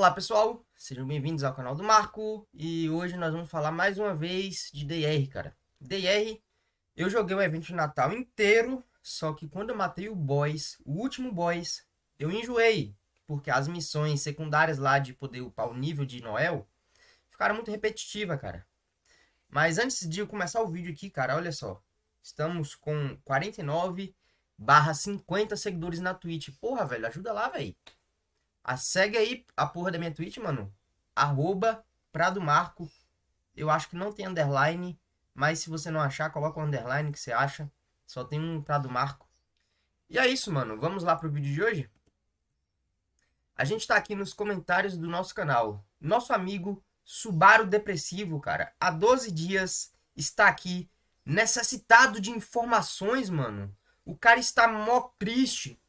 Olá pessoal, sejam bem-vindos ao canal do Marco e hoje nós vamos falar mais uma vez de DR, cara. DR, eu joguei o evento de Natal inteiro, só que quando eu matei o boss, o último boss, eu enjoei, porque as missões secundárias lá de poder upar o nível de Noel ficaram muito repetitivas, cara. Mas antes de eu começar o vídeo aqui, cara, olha só, estamos com 49 barra 50 seguidores na Twitch. Porra, velho, ajuda lá, velho. A, segue aí a porra da minha Twitch, mano. Arroba Prado Marco. Eu acho que não tem underline. Mas se você não achar, coloca o underline que você acha. Só tem um Prado Marco. E é isso, mano. Vamos lá pro vídeo de hoje? A gente tá aqui nos comentários do nosso canal. Nosso amigo Subaru Depressivo, cara. Há 12 dias está aqui necessitado de informações, mano. O cara está mó triste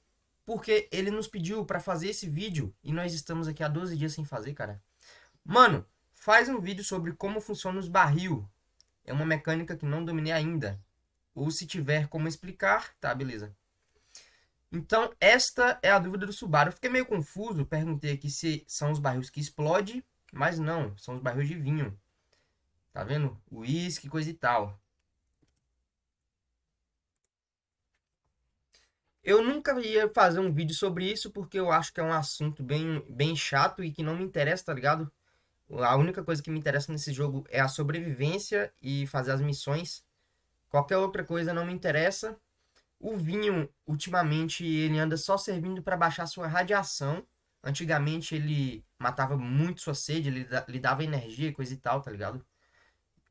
porque ele nos pediu para fazer esse vídeo e nós estamos aqui há 12 dias sem fazer, cara. Mano, faz um vídeo sobre como funciona os barril. É uma mecânica que não dominei ainda. Ou se tiver como explicar, tá, beleza. Então, esta é a dúvida do Subaru. Eu fiquei meio confuso, perguntei aqui se são os barris que explodem, mas não, são os barris de vinho. Tá vendo? Uísque, coisa e tal. Eu nunca ia fazer um vídeo sobre isso porque eu acho que é um assunto bem, bem chato e que não me interessa, tá ligado? A única coisa que me interessa nesse jogo é a sobrevivência e fazer as missões. Qualquer outra coisa não me interessa. O vinho, ultimamente, ele anda só servindo para baixar sua radiação. Antigamente ele matava muito sua sede, ele lhe dava energia e coisa e tal, tá ligado?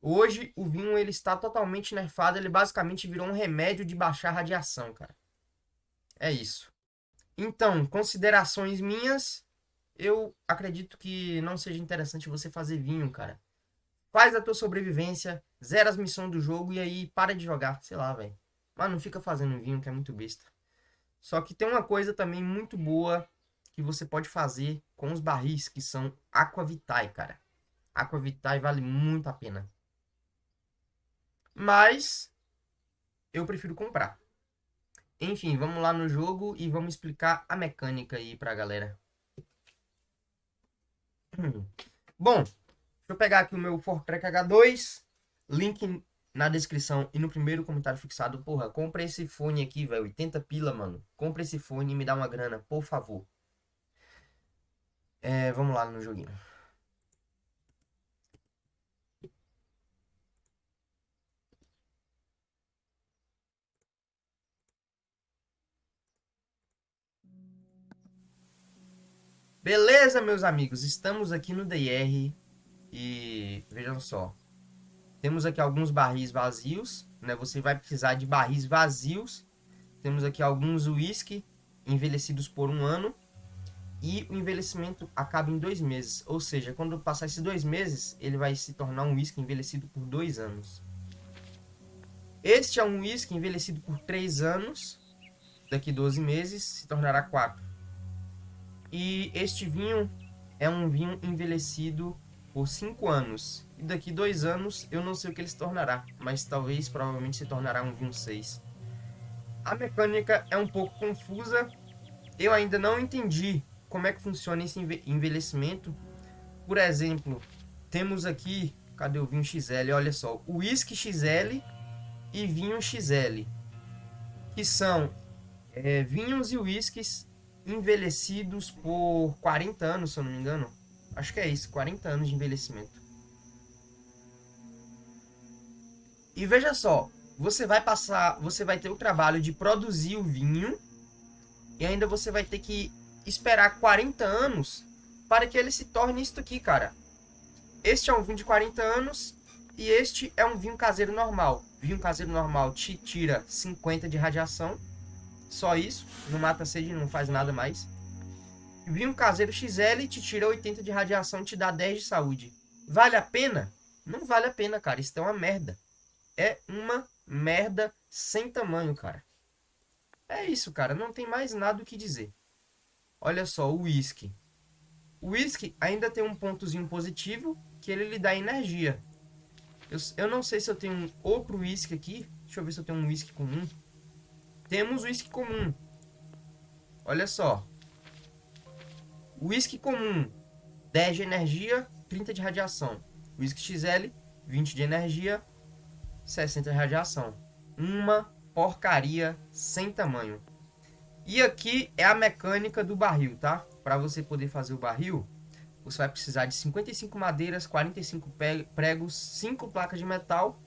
Hoje o vinho ele está totalmente nerfado, ele basicamente virou um remédio de baixar radiação, cara. É isso. Então, considerações minhas, eu acredito que não seja interessante você fazer vinho, cara. Faz a tua sobrevivência, zera as missões do jogo e aí para de jogar, sei lá, velho. Mas não fica fazendo vinho, que é muito besta. Só que tem uma coisa também muito boa que você pode fazer com os barris, que são Aquavitae, cara. Aquavitae vale muito a pena. Mas eu prefiro comprar. Enfim, vamos lá no jogo e vamos explicar a mecânica aí pra galera. Bom, deixa eu pegar aqui o meu Fortrek H2, link na descrição e no primeiro comentário fixado. Porra, compra esse fone aqui, velho, 80 pila, mano. Compra esse fone e me dá uma grana, por favor. É, vamos lá no joguinho. Beleza, meus amigos? Estamos aqui no DR e vejam só. Temos aqui alguns barris vazios, né? Você vai precisar de barris vazios. Temos aqui alguns whisky envelhecidos por um ano. E o envelhecimento acaba em dois meses. Ou seja, quando passar esses dois meses, ele vai se tornar um whisky envelhecido por dois anos. Este é um whisky envelhecido por três anos. Daqui 12 meses se tornará quatro. E este vinho é um vinho envelhecido por 5 anos. E daqui dois anos eu não sei o que ele se tornará, mas talvez provavelmente se tornará um vinho 6. A mecânica é um pouco confusa. Eu ainda não entendi como é que funciona esse envelhecimento. Por exemplo, temos aqui, cadê o vinho XL? Olha só, o whisky XL e vinho XL, que são é, vinhos e whiskies envelhecidos por 40 anos, se eu não me engano. Acho que é isso, 40 anos de envelhecimento. E veja só, você vai passar, você vai ter o trabalho de produzir o vinho e ainda você vai ter que esperar 40 anos para que ele se torne isto aqui, cara. Este é um vinho de 40 anos e este é um vinho caseiro normal. Vinho caseiro normal te tira 50 de radiação só isso, não mata sede, não faz nada mais. Vinho caseiro XL te tira 80 de radiação e te dá 10 de saúde. Vale a pena? Não vale a pena, cara. Isso é uma merda. É uma merda sem tamanho, cara. É isso, cara. Não tem mais nada o que dizer. Olha só, o whisky. O whisky ainda tem um pontozinho positivo, que ele lhe dá energia. Eu, eu não sei se eu tenho outro whisky aqui. Deixa eu ver se eu tenho um whisky comum. Temos whisky comum. Olha só. Whisky comum. 10 de energia, 30 de radiação. Whisky XL, 20 de energia, 60 de radiação. Uma porcaria sem tamanho. E aqui é a mecânica do barril, tá? Para você poder fazer o barril, você vai precisar de 55 madeiras, 45 pregos, 5 placas de metal,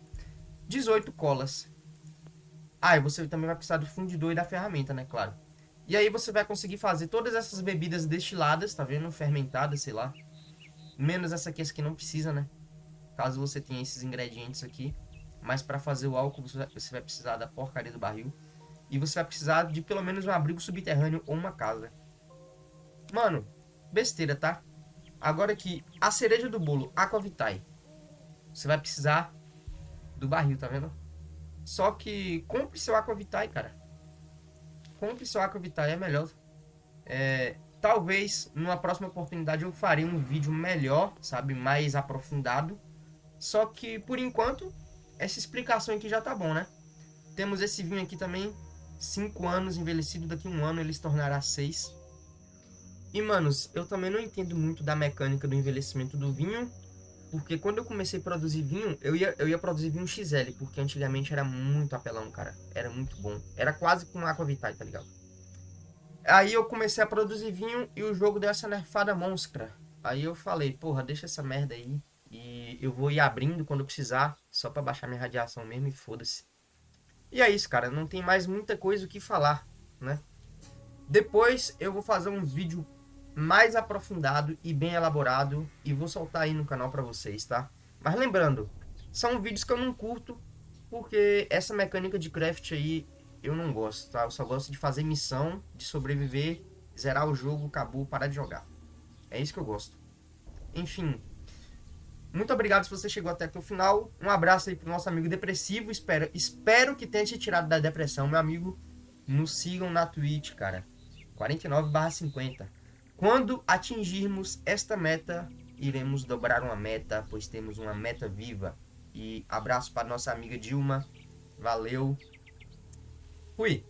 18 colas. Ah, e você também vai precisar do fundidor e da ferramenta, né? Claro. E aí você vai conseguir fazer todas essas bebidas destiladas, tá vendo? Fermentadas, sei lá. Menos essa aqui, essa aqui não precisa, né? Caso você tenha esses ingredientes aqui. Mas para fazer o álcool você vai precisar da porcaria do barril. E você vai precisar de pelo menos um abrigo subterrâneo ou uma casa. Mano, besteira, tá? Agora aqui, a cereja do bolo, Aquavitae. Você vai precisar do barril, tá vendo? Só que compre seu Aquavitae, cara. Compre seu Aquavitae, é melhor. É, talvez, numa próxima oportunidade, eu farei um vídeo melhor, sabe? Mais aprofundado. Só que, por enquanto, essa explicação aqui já tá bom, né? Temos esse vinho aqui também, 5 anos envelhecido, daqui um ano ele se tornará 6. E, manos, eu também não entendo muito da mecânica do envelhecimento do vinho, porque quando eu comecei a produzir vinho, eu ia, eu ia produzir vinho XL, porque antigamente era muito apelão, cara. Era muito bom. Era quase com Aquavitae, tá ligado? Aí eu comecei a produzir vinho e o jogo deu essa nerfada monstra. Aí eu falei, porra, deixa essa merda aí. E eu vou ir abrindo quando precisar, só pra baixar minha radiação mesmo e foda-se. E é isso, cara. Não tem mais muita coisa o que falar, né? Depois eu vou fazer um vídeo mais aprofundado e bem elaborado e vou soltar aí no canal pra vocês, tá? Mas lembrando, são vídeos que eu não curto porque essa mecânica de craft aí eu não gosto, tá? Eu só gosto de fazer missão, de sobreviver, zerar o jogo, acabou, parar de jogar. É isso que eu gosto. Enfim, muito obrigado se você chegou até aqui o final. Um abraço aí pro nosso amigo depressivo. Espero, espero que tenha te tirado da depressão, meu amigo. Nos sigam na Twitch, cara. 49/50. Quando atingirmos esta meta, iremos dobrar uma meta, pois temos uma meta viva. E abraço para nossa amiga Dilma. Valeu. Fui.